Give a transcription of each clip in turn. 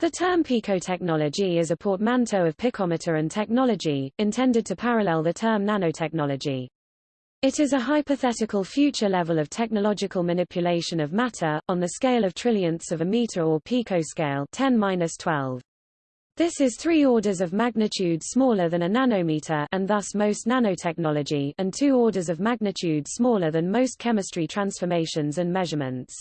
The term picotechnology is a portmanteau of picometer and technology, intended to parallel the term nanotechnology. It is a hypothetical future level of technological manipulation of matter, on the scale of trillionths of a meter or picoscale 10-12. This is three orders of magnitude smaller than a nanometer and thus most nanotechnology and two orders of magnitude smaller than most chemistry transformations and measurements.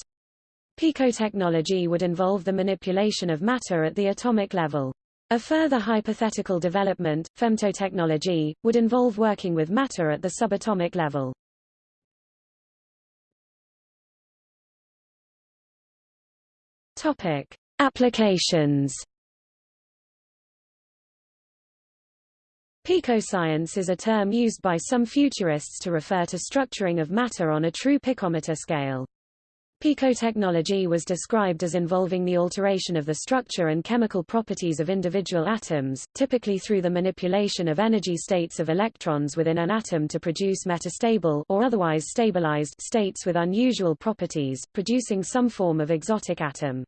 Picotechnology would involve the manipulation of matter at the atomic level. A further hypothetical development, femtotechnology, would involve working with matter at the subatomic level. Topic: Applications. Picoscience is a term used by some futurists to refer to structuring of matter on a true picometer scale. Picotechnology was described as involving the alteration of the structure and chemical properties of individual atoms, typically through the manipulation of energy states of electrons within an atom to produce metastable or otherwise stabilized states with unusual properties, producing some form of exotic atom.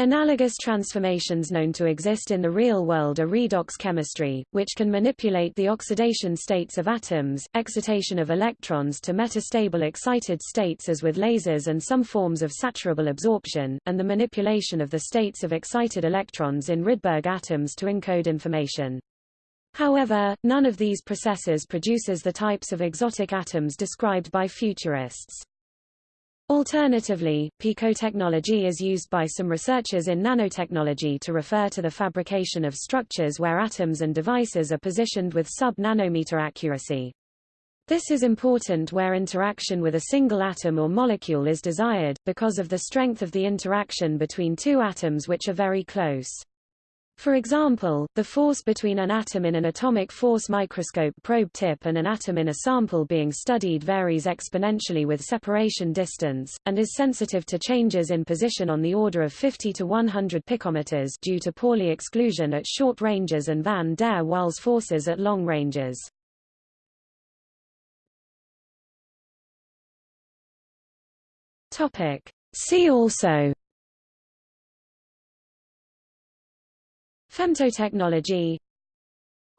Analogous transformations known to exist in the real world are redox chemistry, which can manipulate the oxidation states of atoms, excitation of electrons to metastable excited states as with lasers and some forms of saturable absorption, and the manipulation of the states of excited electrons in Rydberg atoms to encode information. However, none of these processes produces the types of exotic atoms described by futurists. Alternatively, picotechnology is used by some researchers in nanotechnology to refer to the fabrication of structures where atoms and devices are positioned with sub-nanometer accuracy. This is important where interaction with a single atom or molecule is desired, because of the strength of the interaction between two atoms which are very close. For example, the force between an atom in an atomic force microscope probe tip and an atom in a sample being studied varies exponentially with separation distance, and is sensitive to changes in position on the order of 50 to 100 picometers due to Pauli exclusion at short ranges and van der Waals forces at long ranges. See also Femtotechnology.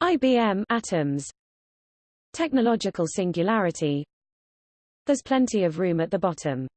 IBM atoms. Technological singularity. There's plenty of room at the bottom